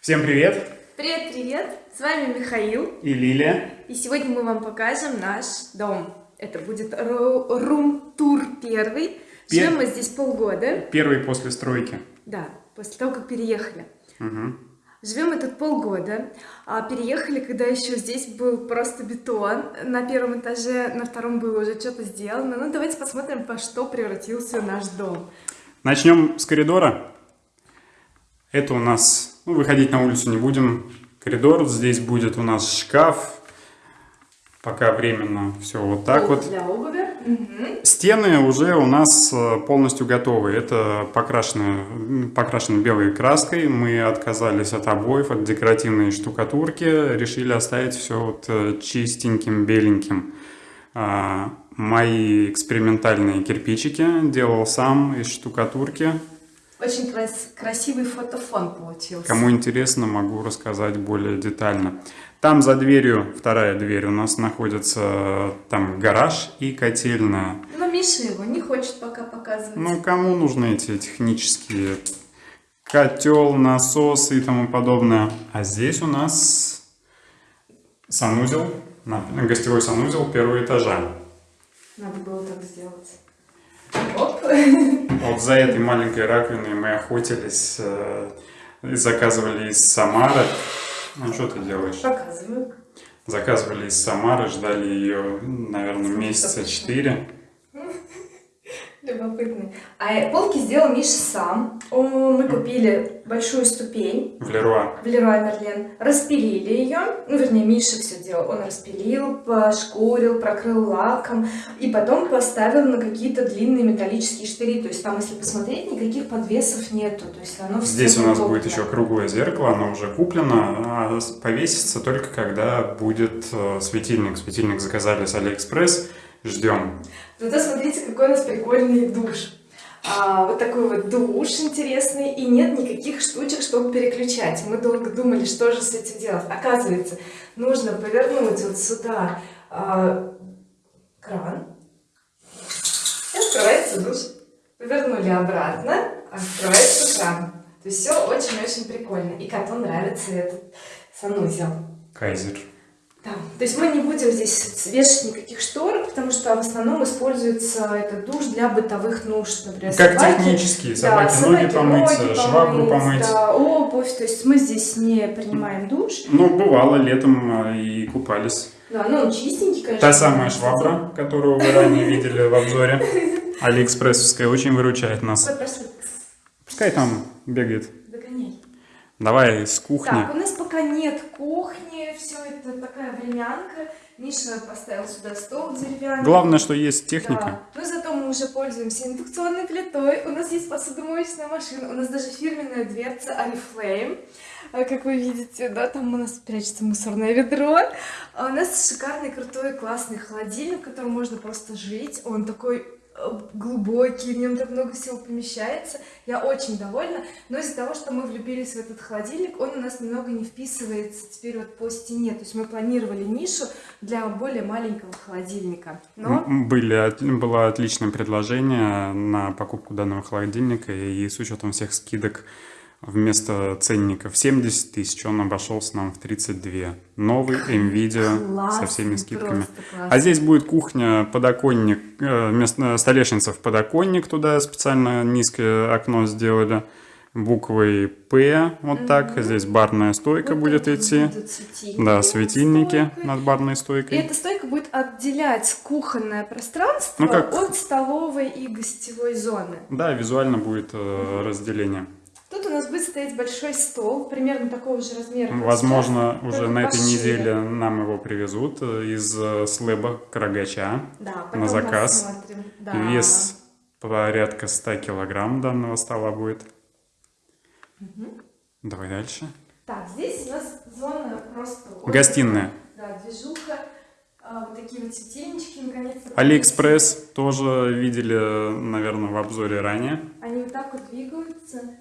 Всем привет! Привет-привет! С вами Михаил и Лилия. И сегодня мы вам покажем наш дом. Это будет рум-тур первый. Пер... Живем мы здесь полгода. Первый после стройки. Да, после того, как переехали. Угу. Живем мы тут полгода, а переехали, когда еще здесь был просто бетон. На первом этаже, на втором было уже что-то сделано. Ну, давайте посмотрим, по что превратился наш дом. Начнем с коридора. Это у нас, ну, выходить на улицу не будем, коридор. Здесь будет у нас шкаф. Пока временно все вот так вот. Для обуви. Угу. Стены уже у нас э, полностью готовы. Это покрашены, покрашены белой краской. Мы отказались от обоев, от декоративной штукатурки. Решили оставить все вот э, чистеньким, беленьким. А, мои экспериментальные кирпичики делал сам из штукатурки. Очень крас красивый фотофон получился. Кому интересно, могу рассказать более детально. Там за дверью, вторая дверь, у нас находится там гараж и котельная. Но Миша его не хочет пока показывать. Ну, кому нужны эти технические котел, насос и тому подобное. А здесь у нас санузел, гостевой санузел первого этажа. Надо было так сделать. Оп. Вот за этой маленькой раковиной мы охотились, э, заказывали из Самары. Ну, что ты делаешь? Показываю. Заказывали из Самары, ждали ее, наверное, месяца четыре. Любопытный. А полки сделал Миша сам. Мы купили большую ступень. В Леруа. В Леруа Мерлен. Распилили ее. Ну, вернее, Миша все делал. Он распилил, пошкурил, прокрыл лаком. И потом поставил на какие-то длинные металлические штыри. То есть там, если посмотреть, никаких подвесов нету. То есть оно Здесь у нас будет еще круглое зеркало. Оно уже куплено. А повесится только когда будет э, светильник. Светильник заказали с Алиэкспресс. Ждем. Зато смотрите, какой у нас прикольный душ. А, вот такой вот душ интересный. И нет никаких штучек, чтобы переключать. Мы долго думали, что же с этим делать. Оказывается, нужно повернуть вот сюда а, кран. И открывается душ. Повернули обратно, открывается кран. То есть все очень-очень прикольно. И коту нравится этот санузел. Кайзер. Да. То есть мы не будем здесь вешать никаких штор, потому что в основном используется этот душ для бытовых нужд, например, как собаки. технические, собаки, да, собаки ноги помыть, ноги швабру помыть, да, обувь, то есть мы здесь не принимаем душ. Ну, бывало, летом а, и купались. Да, ну он чистенький, конечно. Та самая швабра, которую вы ранее видели в обзоре, алиэкспрессовская, очень выручает нас. Пускай там бегает. Давай с кухни. Так, у нас пока нет кухни, все это такая времянка. Миша поставил сюда стол деревянный. Главное, что есть техника. Да. Но зато мы уже пользуемся индукционной плитой. У нас есть посудомоечная машина. У нас даже фирменная дверца Oriflame. А, как вы видите, да, там у нас прячется мусорное ведро. А у нас шикарный, крутой, классный холодильник, в котором можно просто жить. Он такой глубокий, в нем так много всего помещается. Я очень довольна, но из-за того, что мы влюбились в этот холодильник, он у нас немного не вписывается теперь вот по стене. То есть мы планировали нишу для более маленького холодильника. Но... Были, было отличное предложение на покупку данного холодильника, и с учетом всех скидок вместо ценника в 70 тысяч он обошелся нам в 32 новый NVIDIA Класс, со всеми скидками. а здесь будет кухня подоконник э, вместо столешница в подоконник туда специально низкое окно сделали буквой П вот так. Здесь барная стойка вот будет идти. светильники, да светильники над барной стойкой. И эта стойка будет отделять кухонное пространство ну, как... от столовой и гостевой зоны. Да визуально будет э, разделение Тут у нас будет стоять большой стол, примерно такого же размера. Возможно, уже на этой неделе нам его привезут э, из э, слэба Карагача да, на заказ. Да. Вес порядка 100 килограмм данного стола будет. Угу. Давай дальше. Так, здесь у нас зона просто... Гостиная. Да, движуха. А, вот такие вот светильнички, наконец-то. Алиэкспресс тоже видели, наверное, в обзоре ранее. Они вот так вот двигаются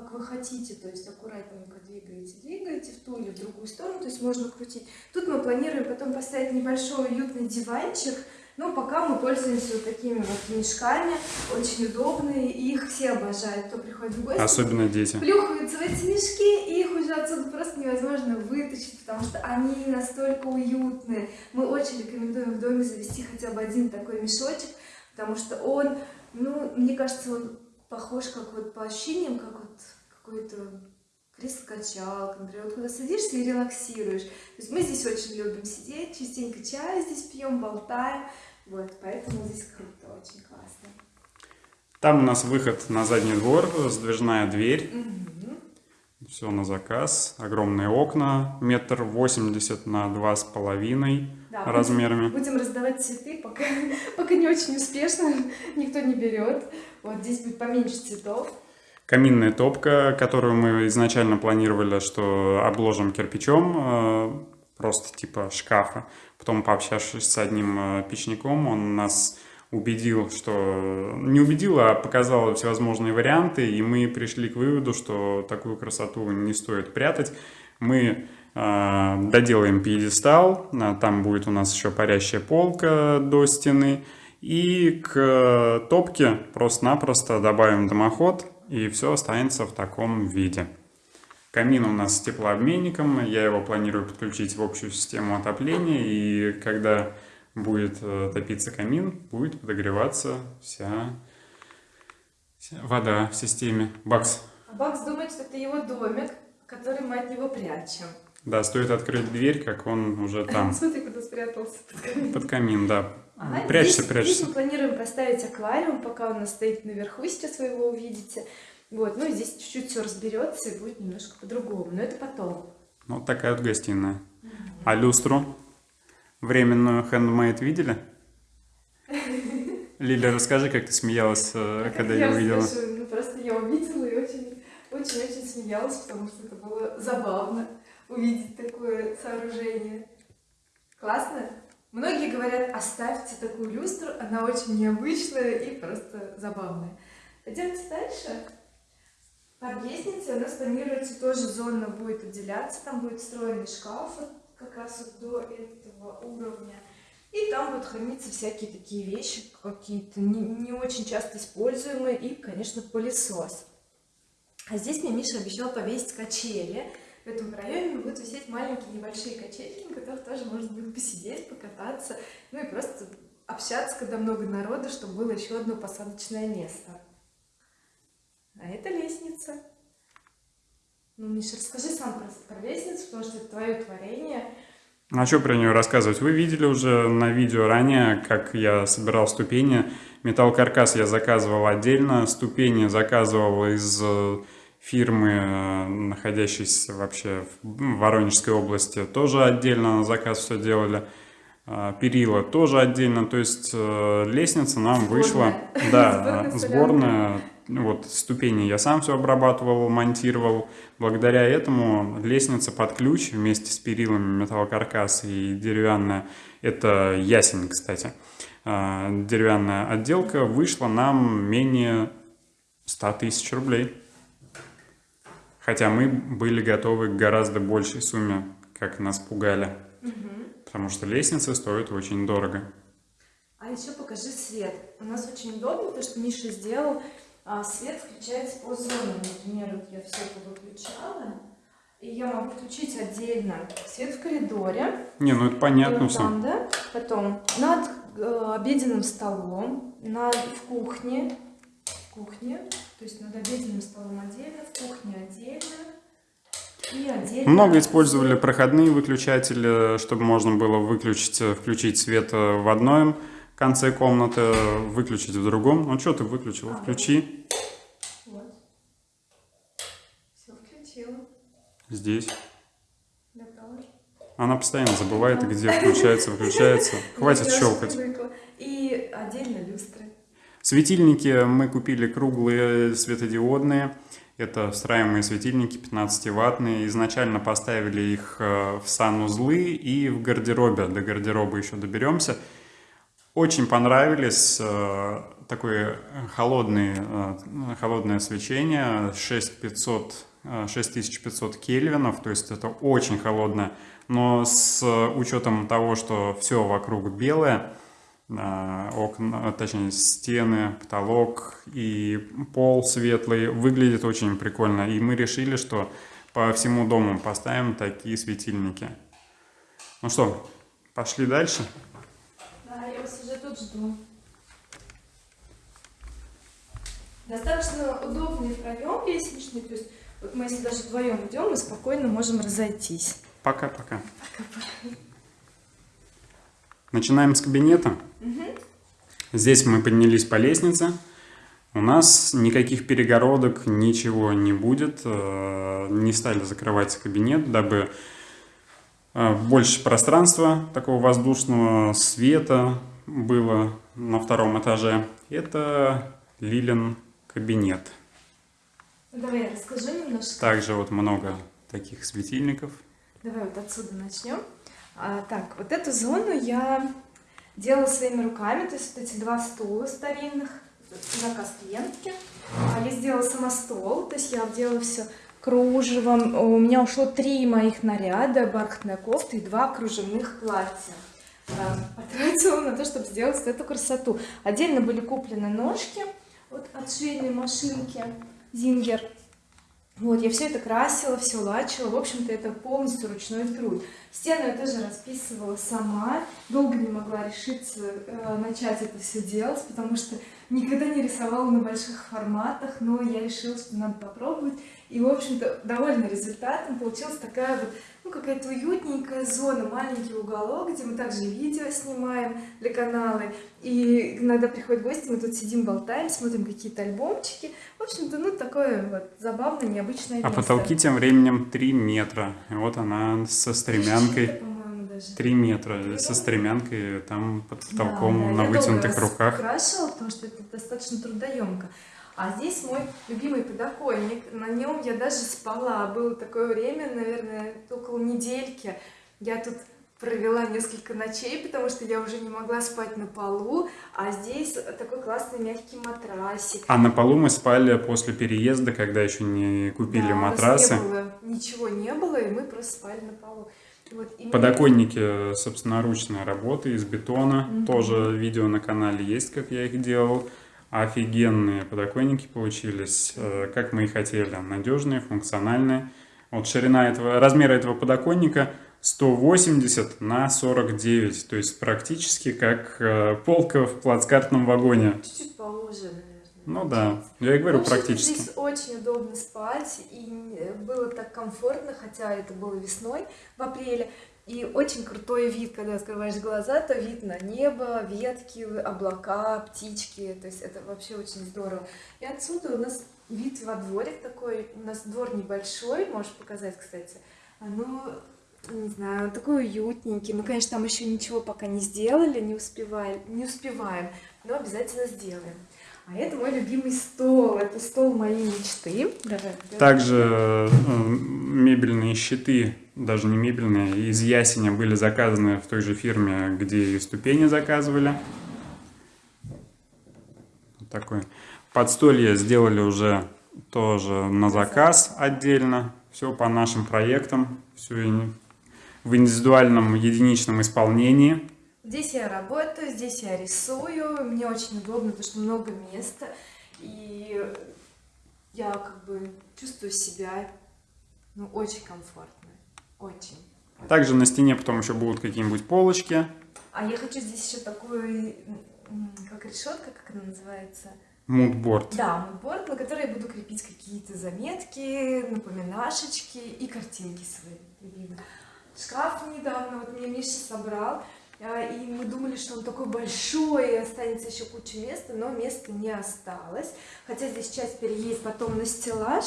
как вы хотите, то есть аккуратненько двигаете, двигаете в ту или в другую сторону, то есть можно крутить. Тут мы планируем потом поставить небольшой уютный диванчик, Ну, пока мы пользуемся вот такими вот мешками, очень удобные, и их все обожают, кто приходит в гости. Особенно дети. Плюхаются в эти мешки, и их уже отсюда просто невозможно вытащить, потому что они настолько уютные. Мы очень рекомендуем в доме завести хотя бы один такой мешочек, потому что он, ну, мне кажется, он похож как вот по ощущениям, как вот какой-то кресло-качалка, например, вот куда садишься и релаксируешь. То есть мы здесь очень любим сидеть, частенько чай здесь пьем, болтаем, вот, поэтому здесь круто, очень классно. Там у нас выход на задний двор, сдвижная дверь. Мгм. Все на заказ. Огромные окна, метр восемьдесят на два с половиной Да, будем- размерами. Будем раздавать цветы, пока, пока не очень успешно, никто не берет. Вот здесь будет поменьше цветов. Каминная топка, которую мы изначально планировали, что обложим кирпичом, э, просто типа шкафа. Потом, пообщавшись с одним э, печником, он нас убедил, что... Не убедил, а показал всевозможные варианты, и мы пришли к выводу, что такую красоту не стоит прятать. Мы э, доделаем пьедестал, там будет у нас еще парящая полка до стены, и к э, топке просто-напросто добавим дымоход, и все останется в таком виде. Камин у нас с теплообменником, я его планирую подключить в общую систему отопления, и когда будет э, топиться камин, будет подогреваться вся, вся вода в системе. Бакс. А Бакс думает, что это его домик, который мы от него прячем. Да, стоит открыть дверь, как он уже там. Смотри, куда спрятался под камин. Под камин, да. Ага, Прячься, здесь, прячься. Здесь мы планируем поставить аквариум, пока он у нас стоит наверху, сейчас вы его увидите. Вот, ну и здесь чуть-чуть все разберется и будет немножко по-другому, но это потом. Ну, вот такая вот гостиная. А люстру временную handmade видели? Лиля, расскажи, как ты смеялась, э, А когда я увидела. Ну просто я увидела и очень, очень-очень смеялась, потому что это было забавно увидеть такое сооружение. Классно? Многие говорят, оставьте такую люстру, она очень необычная и просто забавная. Пойдемте дальше. Под лестницей у нас планируется тоже зона будет отделяться, там будет встроенный шкаф как раз вот до этого уровня. И там будут храниться всякие такие вещи, какие-то не, не очень часто используемые, и, конечно, пылесос. А здесь мне Миша обещал повесить качели. В этом проеме будут висеть маленькие небольшие качельки, на которых тоже можно будет посидеть, покататься, ну и просто общаться, когда много народу, чтобы было еще одно посадочное место. А это лестница. Ну, Миша, расскажи сам про, про лестницу, потому что это твое творение. А что про нее рассказывать? Вы видели уже на видео ранее, как я собирал ступени. Металл-каркас я заказывал отдельно, ступени заказывал из э, фирмы, э, находящейся вообще в Воронежской области, тоже отдельно на заказ все делали. А, Перила тоже отдельно, то есть э, лестница нам вышла, Сборная. да, Сборная вот ступени я сам все обрабатывал, монтировал. Благодаря этому лестница под ключ вместе с перилами металлокаркас и деревянная, это ясень, кстати, а, деревянная отделка вышла нам менее 100 тысяч рублей. Хотя мы были готовы к гораздо большей сумме, как нас пугали. Потому что лестница стоит очень дорого. А еще покажи свет. У нас очень удобно то, что Миша сделал. А, свет включается по зонам. Например, вот я все это выключала. И я могу включить отдельно свет в коридоре. Не, ну это понятно вот все. там, да? Потом над э, обеденным столом, над, в кухне, в кухне, то есть над обеденным столом отдельно, в кухне отдельно. Много использовали проходные выключатели, чтобы можно было выключить, включить свет э, в одном конце комнаты, выключить в другом. Ну что ты выключил? А, Включи Вот. Все включила. здесь. Она постоянно забывает, где включается, выключается. Хватит щелкать. И отдельно люстры. Светильники мы купили круглые светодиодные. Это встраиваемые светильники 15-ваттные. Изначально поставили их э, в санузлы и в гардеробе. До гардероба еще доберемся. Очень понравились. э, Такое холодное, э, холодное свечение. 6500, э, 6500 кельвинов. То есть это очень холодное. Но с учетом того, что все вокруг белое, окна, точнее стены, потолок и пол светлый. Выглядит очень прикольно. И мы решили, что по всему дому поставим такие светильники. Ну что, пошли дальше? Да, я вас уже тут жду. Достаточно удобный проем лестничный, то есть вот мы если даже вдвоем идем, мы спокойно можем разойтись. Пока-пока. Начинаем с кабинета. Здесь мы поднялись по лестнице. У нас никаких перегородок, ничего не будет. Э, не стали закрывать кабинет, дабы э, больше пространства такого воздушного света было на втором этаже. Это Лилин кабинет. Давай я расскажу немножко. Также вот много таких светильников. Давай вот отсюда начнем. А, так, вот эту зону я делала своими руками, то есть вот эти два стула старинных, заказ клиентки. А я сделала сама стол, то есть я делала все кружевом. У меня ушло три моих наряда, бархатная кофта и два кружевных платья. А, потратила на то, чтобы сделать эту красоту. Отдельно были куплены ножки вот от швейной машинки Зингер. Вот, я все это красила, все лачила. В общем-то, это полностью ручной труд. Стену я тоже расписывала сама. Долго не могла решиться э, начать это все делать, потому что никогда не рисовала на больших форматах, но я решила, что надо попробовать. И, в общем-то, довольна результатом. Получилась такая вот, ну, какая-то уютненькая зона, маленький уголок, где мы также видео снимаем для канала. И иногда приходят гости, мы тут сидим, болтаем, смотрим какие-то альбомчики. В общем-то, ну, такое вот забавное, необычное а место. А потолки тем временем 3 метра. И вот она со стремянкой. 3 метра со стремянкой там под потолком да, на вытянутых руках. Украшивала, потому что это достаточно трудоемко. А здесь мой любимый подоконник. На нем я даже спала. Было такое время, наверное, около недельки. Я тут провела несколько ночей, потому что я уже не могла спать на полу, а здесь такой классный мягкий матрасик. А на полу мы спали после переезда, когда еще не купили да, матрасы. не было, ничего не было, и мы просто спали на полу. Вот, Подоконники собственноручной работы из бетона, угу. тоже видео на канале есть, как я их делал. Офигенные подоконники получились, э, как мы и хотели, надежные, функциональные. Вот ширина этого, размера этого подоконника 180 на 49, то есть практически как э, полка в плацкартном вагоне. Чуть-чуть поуже, наверное. Ну да, я и говорю практически. Здесь очень удобно спать, и было так комфортно, хотя это было весной, в апреле. И очень крутой вид, когда открываешь глаза, то видно небо, ветки, облака, птички, то есть это вообще очень здорово. И отсюда у нас вид во дворик такой, у нас двор небольшой, можешь показать, кстати, ну, не знаю, такой уютненький. Мы, конечно, там еще ничего пока не сделали, не успеваем, не успеваем, но обязательно сделаем. А это мой любимый стол, это стол моей мечты. Давай, Также э, мебельные щиты, даже не мебельные, из ясеня были заказаны в той же фирме, где и ступени заказывали. Вот такой. Подстолье сделали уже тоже на заказ отдельно. Все по нашим проектам, все в индивидуальном единичном исполнении. Здесь я работаю, здесь я рисую, мне очень удобно, потому что много места, и я как бы чувствую себя ну, очень комфортно, очень. Также на стене потом еще будут какие-нибудь полочки. А я хочу здесь еще такой, как решетка, как она называется? Мудборд. Да, мудборд, на который я буду крепить какие-то заметки, напоминашечки и картинки свои любимые. Шкаф недавно вот мне Миша собрал, и мы думали, что он такой большой, и останется еще куча места, но места не осталось. Хотя здесь часть переедет потом на стеллаж.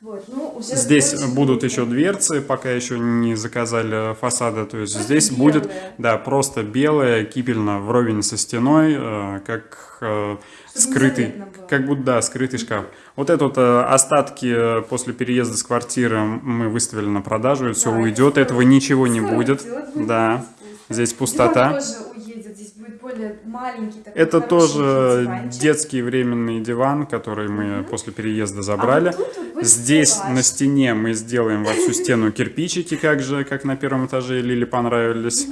Вот, ну, уже здесь будут еще дверцы, пока еще не заказали фасада, то есть просто здесь белые. будет, да, просто белая, кипельно вровень со стеной, э, как э, скрытый, как будто, да, скрытый шкаф. Вот это вот э, остатки после переезда с квартиры мы выставили на продажу, да, все уйдет, этого ничего не будет, да. Здесь пустота. тоже уедет, здесь будет более маленький такой Это тоже диванчик. детский временный диван, который мы после переезда забрали. А вот вот здесь стеллаж. на стене мы сделаем во всю стену кирпичики, как же, как на первом этаже Лили понравились.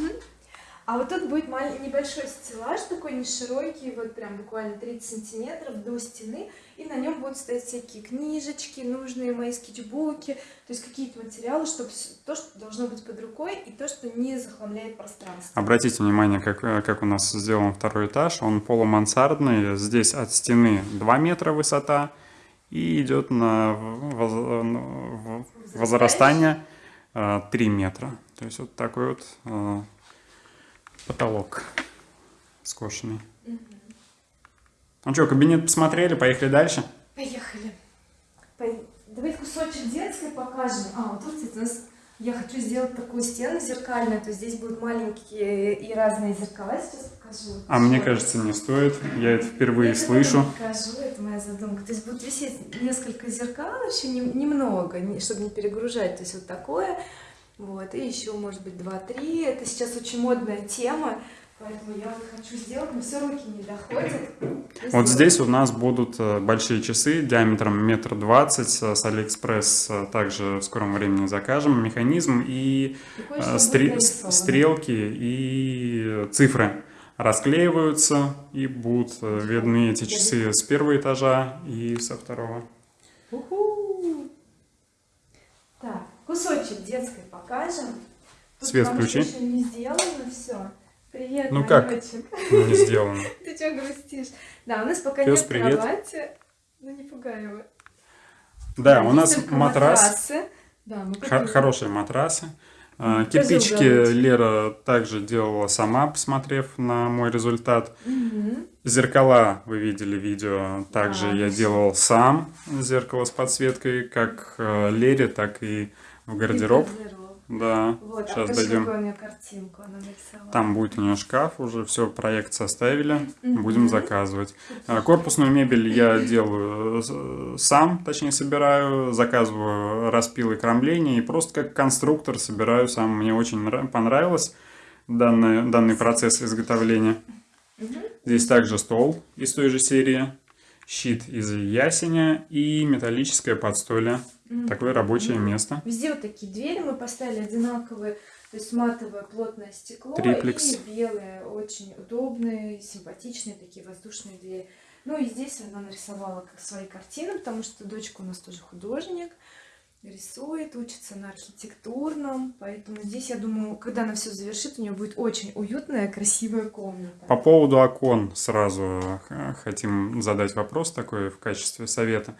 А вот тут будет маль- небольшой стеллаж, такой не широкий, вот прям буквально 30 сантиметров до стены, и на нем будут стоять всякие книжечки, нужные мои скетчбуки, то есть какие-то материалы, чтобы то, что должно быть под рукой, и то, что не захламляет пространство. Обратите внимание, как, э, как у нас сделан второй этаж. Он полумансардный. Здесь от стены 2 метра высота. И идет на воз- возрастание э, 3 метра. То есть вот такой вот э, потолок скошенный. Ну что, кабинет посмотрели, поехали дальше? Поехали. Пой- Давайте кусочек детской покажем. А, вот тут, у нас я хочу сделать такую стену зеркальную, то здесь будут маленькие и разные зеркала. Сейчас покажу. А мне кажется, не стоит. Я это впервые Я слышу. Покажу, это моя задумка. То есть будут висеть несколько зеркал, не- немного, не- чтобы не перегружать. То есть вот такое. Вот, и еще, может быть, два-три. Это сейчас очень модная тема. Поэтому я вот хочу сделать, но все руки не доходят. Вот Сделать. здесь у нас будут э, большие часы диаметром метр двадцать э, с Алиэкспресс. э, Также в скором времени закажем механизм и нарисовано. стрелки и цифры расклеиваются и будут видны эти часы с первого этажа и со второго. Так, кусочек детской покажем. Тут Свет включи. еще не сделано все. Привет, Ну как? Ну, не сделано. Ты что грустишь? Да, у нас пока Пёс, нет привет. кровати. Ну не пугай его. Да, у нас матрас, матрасы. Да, мы хорошие матрасы. Тоже Кирпичики. Лера также делала сама, посмотрев на мой результат. Мгм. Зеркала, вы видели видео, также Да, я делал сам зеркало с подсветкой, как э, Лере, так и в гардероб. Да, Вот, а сейчас покажи, дойдем. какую у нее картинку она нарисовала. Там будет у нее шкаф, уже все, проект составили, будем заказывать. А, Корпусную мебель я делаю э, сам, точнее собираю, заказываю распилы кромления и просто как конструктор собираю сам. Мне очень нра- понравилось данный, данный процесс изготовления. Здесь также стол из той же серии, щит из ясеня и металлическое подстолье. Такое рабочее место. Везде вот такие двери мы поставили одинаковые, то есть матовое плотное стекло Триплекс. и белые, очень удобные, симпатичные такие воздушные двери. Ну и здесь она нарисовала как свои картины, потому что дочка у нас тоже художник, рисует, учится на архитектурном, поэтому здесь, я думаю, когда она все завершит, у нее будет очень уютная, красивая комната. По поводу окон сразу э, хотим задать вопрос такой в качестве совета.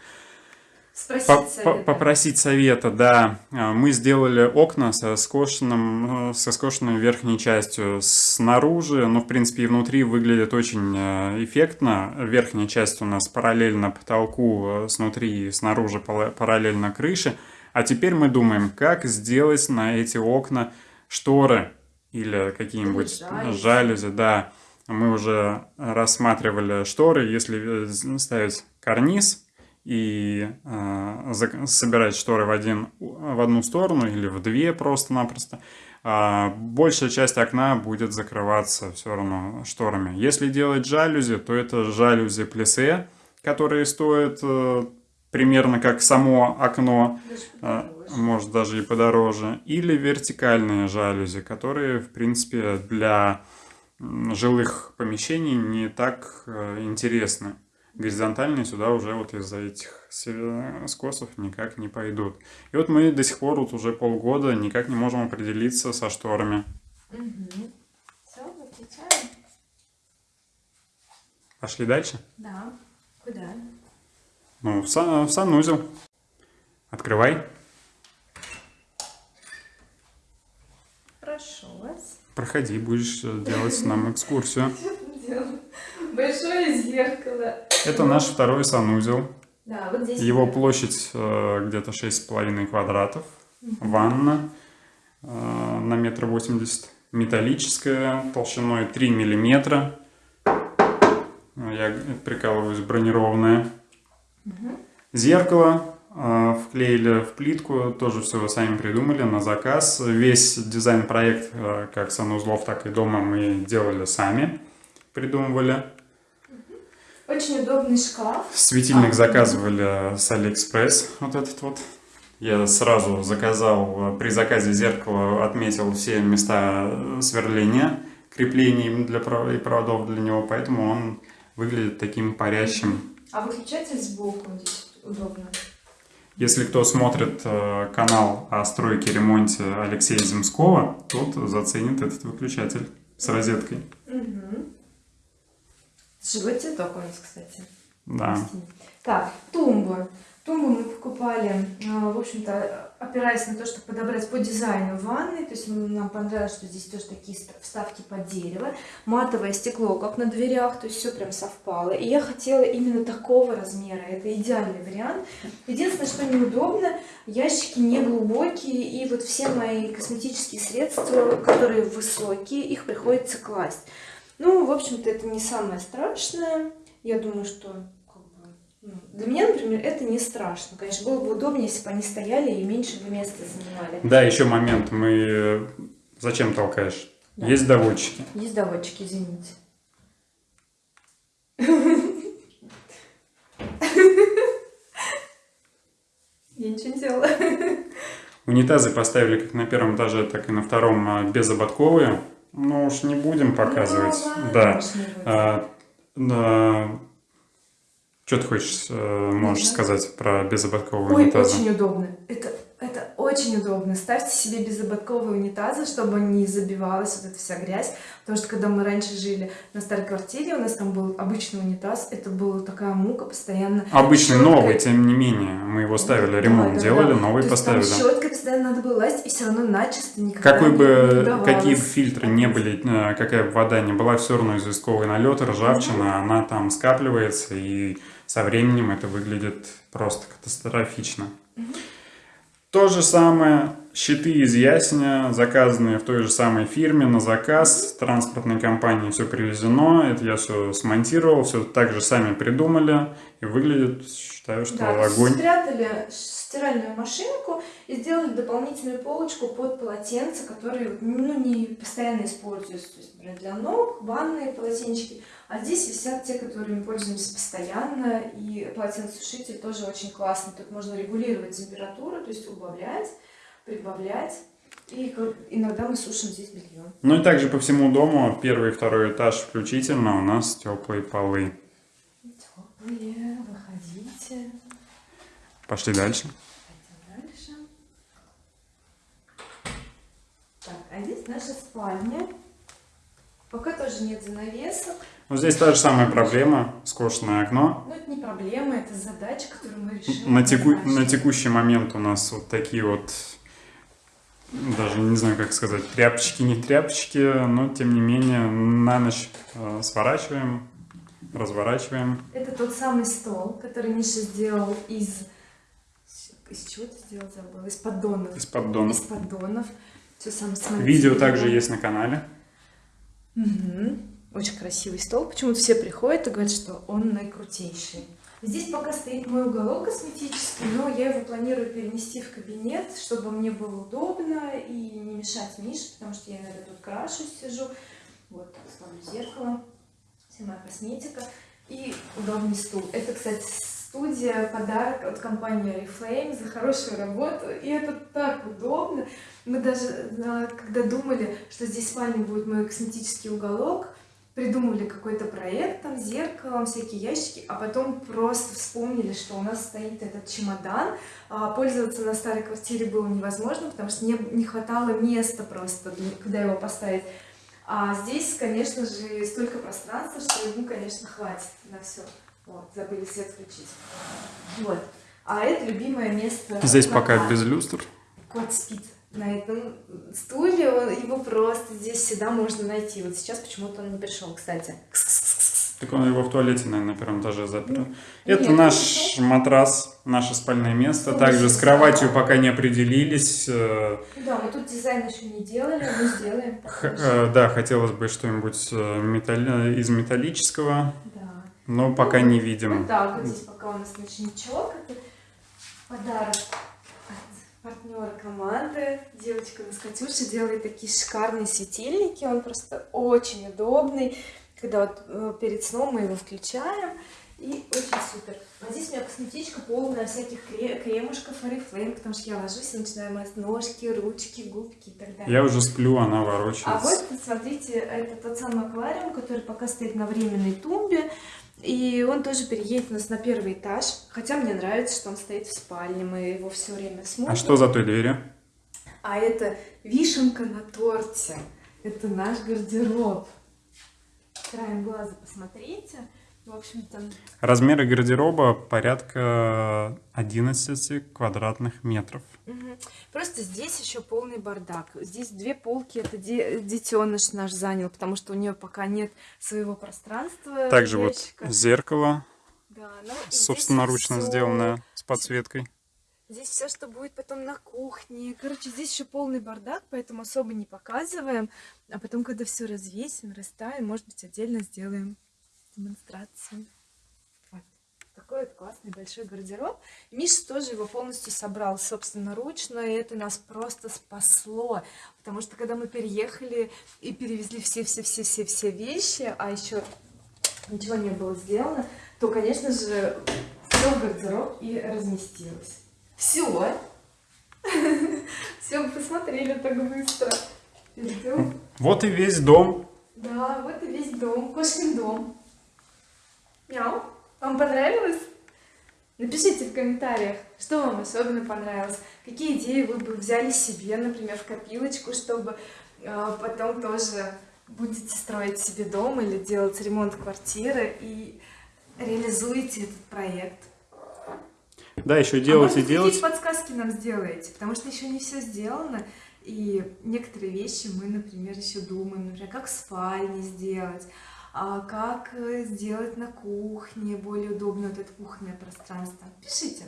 Спросить По- по- совета. Попросить совета, да. А, Мы сделали окна со скошенным, э, со скошенной верхней частью снаружи, но в принципе и внутри выглядит очень э, эффектно. Верхняя часть у нас параллельно потолку, э, снутри и снаружи параллельно крыше. А теперь мы думаем, как сделать на эти окна шторы или какие-нибудь жалюзи. жалюзи, да. Мы уже рассматривали шторы, если ставить карниз, и э, собирать шторы в, один, в одну сторону или в две просто-напросто, а большая часть окна будет закрываться все равно шторами. Если делать жалюзи, то это жалюзи плесе, которые стоят э, примерно как само окно, подороже. может даже и подороже, или вертикальные жалюзи, которые, в принципе, для жилых помещений не так э, интересны. Горизонтальные сюда уже вот из-за этих скосов никак не пойдут. И вот мы до сих пор вот уже полгода никак не можем определиться со шторами. Всё, выключаем? Пошли дальше? Да. Куда? Ну, в, са- в санузел. Открывай. Прошу вас. Проходи, будешь э, делать нам экскурсию. Большое зеркало. Это наш второй санузел. Да, вот здесь. Его площадь э, где-то 6,5 квадратов. Ванна э, на метр восемьдесят. Металлическая, толщиной 3 миллиметра. Э, Я прикалываюсь, бронированная. Зеркало э, вклеили в плитку, тоже все сами придумали на заказ. Весь дизайн-проект, э, как санузлов, так и дома, мы делали сами, придумывали. Очень удобный шкаф. Светильник А. заказывали с Алиэкспресс, вот этот вот. Я сразу заказал, э, при заказе зеркала отметил все места э, сверления, креплений для и проводов для него, поэтому он выглядит таким парящим. А выключатель сбоку здесь удобно. Если кто смотрит э, канал о стройке и ремонте Алексея Земского, тот заценит этот выключатель с розеткой. Угу. Живой цветок у нас, кстати. Да. Так, тумбы. Тумбу мы покупали, а, в общем-то, опираясь на то, чтобы подобрать по дизайну ванны. То есть м, нам понравилось, что здесь тоже такие ст- вставки под дерево. Матовое стекло, как на дверях, то есть все прям совпало. И я хотела именно такого размера. Это идеальный вариант. Единственное, что неудобно, ящики не глубокие. И вот все мои косметические средства, которые высокие, их приходится класть. Ну, в общем-то, это не самое страшное. Я думаю, что как бы, ну, для меня, например, это не страшно. Конечно, было бы удобнее, если бы они стояли и меньше бы места занимали. Да, еще момент. Мы... э, Зачем толкаешь? Да. Есть доводчики. Есть доводчики, извините. Я ничего не делала. Унитазы поставили как на первом этаже, так и на втором а, безободковые. Ну уж не будем показывать. Ну, да. А, да. Что ты хочешь, э, можешь знаю. сказать про безободковые Ой, очень удобно. Это очень удобно. Ставьте себе безободковые унитазы, чтобы не забивалась вот эта вся грязь. Потому что когда мы раньше жили на старой квартире, у нас там был обычный унитаз. Это была такая мука постоянно. Обычный Щеткой. новый, тем не менее. Мы его ставили, Да, ремонт да, делали, да. новый То поставили. Там щеткой постоянно надо было лазить, и все равно начисто никогда Какой не бы, удавалось. какие бы фильтры не были, э, какая бы вода не была, все равно известковый налет, ржавчина, она там скапливается, и со временем это выглядит просто катастрофично. То же самое, щиты из ясеня, заказанные в той же самой фирме на заказ, транспортной компании все привезено, это я все смонтировал, все так же сами придумали, и выглядит, считаю, что Да, огонь. спрятали стиральную машинку и сделали дополнительную полочку под полотенца, которые ну, не постоянно используются. То есть, например, для ног, ванные полотенчики. А здесь висят те, которыми пользуемся постоянно. И полотенцесушитель тоже очень классный. Тут можно регулировать температуру, то есть убавлять, прибавлять. И иногда мы сушим здесь белье. Ну и также по всему дому, первый и второй этаж включительно, у нас теплые полы. Теплые, выходите. Пошли дальше. Пойдем дальше. Так, а здесь наша спальня. Пока тоже нет занавесок. Ну, здесь та же самая проблема, скошенное окно. Но это не проблема, это задача, которую мы решили. На, теку- на текущий момент у нас вот такие вот, даже не знаю, как сказать, тряпочки, не тряпочки, но тем не менее на ночь э, сворачиваем, разворачиваем. Это тот самый стол, который Миша сделал из... Из чего ты сделал, забыла? Из поддонов. Из поддонов. Из поддонов. Все сам смонтировал. Видео также есть на канале. Мгм. Очень красивый стол. Почему-то все приходят и говорят, что он наикрутейший. Здесь пока стоит мой уголок косметический, но я его планирую перенести в кабинет, чтобы мне было удобно и не мешать Мише, потому что я иногда тут крашусь, сижу. Вот так ставлю зеркало, вся моя косметика и удобный стул. Это, кстати, студия, подарок от компании Oriflame за хорошую работу. И это так удобно. Мы даже, а, когда думали, что здесь в спальне будет мой косметический уголок, придумали какой-то проект, там, зеркалом, всякие ящики, а потом просто вспомнили, что у нас стоит этот чемодан. А, Пользоваться на старой квартире было невозможно, потому что не, не хватало места просто, куда его поставить. А здесь, конечно же, столько пространства, что ему, конечно, хватит на все. Вот, забыли свет включить. Вот. А это любимое место. Здесь пока без люстр. Кот спит на этом стуле, он, его просто здесь всегда можно найти. Вот сейчас почему-то он не пришел, кстати. Так он его в туалете, наверное, на первом этаже запер. Это Нет, наш матрас, наше спальное место. Также с кроватью пока не определились. Э, Да, мы тут дизайн еще не делали, мы сделаем. х- э, Да, хотелось бы что-нибудь э, металли- из металлического, Да. но пока не Вот видим. так вот здесь пока у нас ночничок. Это подарок партнера команды. Девочка у нас Катюша делает такие шикарные светильники. Он просто очень удобный. Когда вот э, перед сном мы его включаем, И очень супер. А здесь у меня косметичка полная всяких кре- кремушков Oriflame, потому что я ложусь и начинаю мазать ножки, ручки, губки и так далее. Я уже сплю, она А ворочается. вот, смотрите, это тот самый аквариум, который пока стоит на временной тумбе. И он тоже переедет у нас на первый этаж. Хотя мне нравится, что он стоит в спальне. Мы его все время смотрим. А что за той дверью? А это вишенка на торте. Это наш гардероб. Краем глаза посмотрите. В общем-то, Размеры гардероба порядка 11 квадратных метров. Мгм. Просто здесь еще полный бардак. Здесь две полки, это де- детеныш наш занял, потому что у нее пока нет своего пространства. Также вот ящика. зеркало Да, ну собственноручно всё- сделанное с подсветкой. Здесь все, что будет потом на кухне. Короче, здесь еще полный бардак, поэтому особо не показываем. А потом, когда все развесим, расставим, может быть, отдельно сделаем демонстрацию. Вот. Такой вот классный большой гардероб. Миша тоже его полностью собрал собственноручно, и это нас просто спасло. Потому что когда мы переехали и перевезли все-все-все-все-все вещи, а еще ничего не было сделано, то, конечно же, все в гардероб и разместилось. Все. Все, посмотрели так быстро. Идем. Вот и весь дом. Да, вот и весь дом, кошкин дом. Мяу. Вам понравилось? Напишите в комментариях, что вам особенно понравилось, какие идеи вы бы взяли себе, например, в копилочку, чтобы э, потом тоже будете строить себе дом или делать ремонт квартиры и реализуете этот проект. Да, еще А делать может и делать. какие подсказки нам сделаете, потому что еще не все сделано, и некоторые вещи мы, например, еще думаем, например, как в спальне сделать, а как э, сделать на кухне более удобно вот это кухонное пространство. Пишите,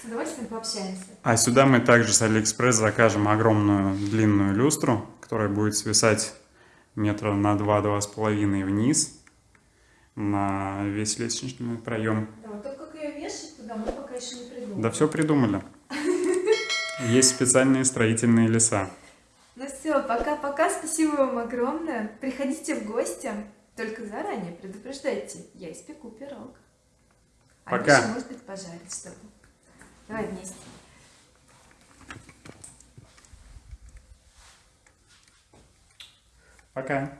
с удовольствием пообщаемся. А сюда мы также с Алиэкспресс закажем огромную длинную люстру, которая будет свисать метра на два-два с половиной вниз на весь лестничный проем. Да, вот только как ее вешать туда, мы пока еще не придумали. Да все придумали. Есть специальные строительные леса. Ну все, пока-пока, спасибо вам огромное. Приходите в гости, только заранее предупреждайте, я испеку пирог. А Пока. Миша, может быть, пожарит что-то. Давай вместе. Пока.